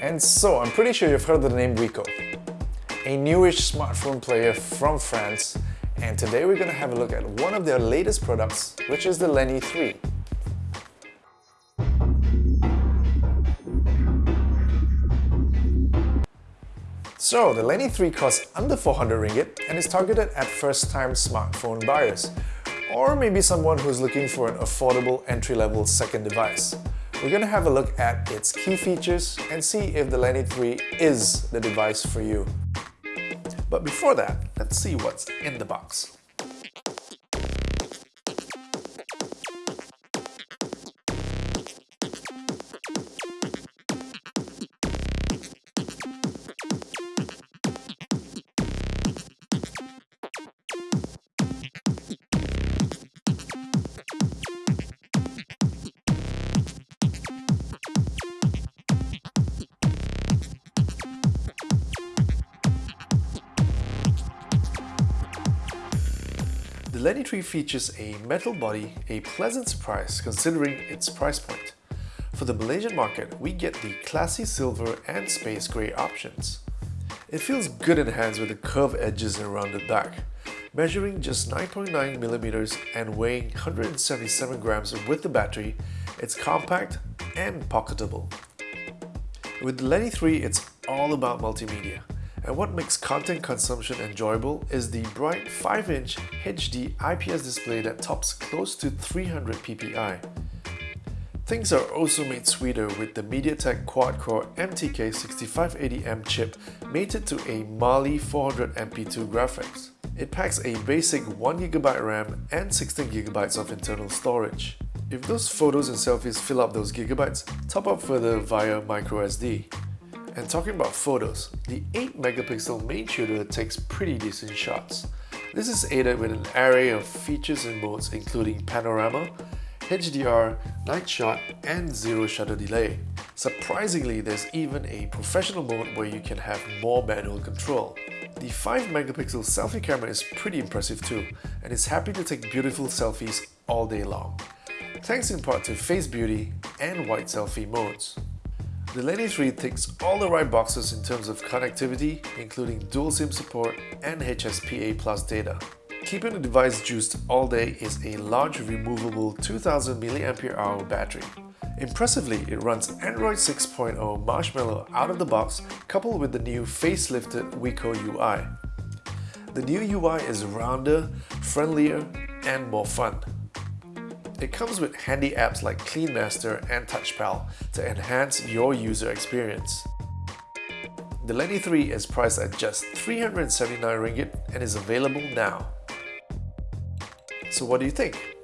And so, I'm pretty sure you've heard of the name Wiko, a newish smartphone player from France, and today we're going to have a look at one of their latest products, which is the Lenny 3. So, the Lenny 3 costs under 400 ringgit and is targeted at first-time smartphone buyers, or maybe someone who's looking for an affordable entry-level second device. We're to have a look at its key features and see if the Lenny 3 is the device for you. But before that, let's see what's in the box. The Lenny 3 features a metal body, a pleasant surprise considering its price point. For the Malaysian market, we get the classy silver and space grey options. It feels good in hands with the curved edges and rounded back. Measuring just 9.9mm and weighing 177 grams with the battery, it's compact and pocketable. With the Lenny 3, it's all about multimedia. And what makes content consumption enjoyable is the bright 5-inch HD IPS display that tops close to 300 ppi. Things are also made sweeter with the MediaTek quad-core MTK 6580M chip mated to a Mali 400MP2 graphics. It packs a basic 1GB RAM and 16GB of internal storage. If those photos and selfies fill up those gigabytes, top up further via microSD. And talking about photos, the 8 megapixel main shooter takes pretty decent shots. This is aided with an array of features and modes including panorama, HDR, night shot, and zero shutter delay. Surprisingly, there's even a professional mode where you can have more manual control. The 5 megapixel selfie camera is pretty impressive too, and is happy to take beautiful selfies all day long. Thanks in part to Face Beauty and White Selfie modes. The Lenny 3 ticks all the right boxes in terms of connectivity, including dual SIM support and HSPA Plus data. Keeping the device juiced all day is a large removable 2000 mAh battery. Impressively, it runs Android 6.0 Marshmallow out of the box coupled with the new facelifted Wiko UI. The new UI is rounder, friendlier, and more fun. It comes with handy apps like CleanMaster and TouchPal to enhance your user experience. The Lenny 3 is priced at just 379 ringgit and is available now. So what do you think?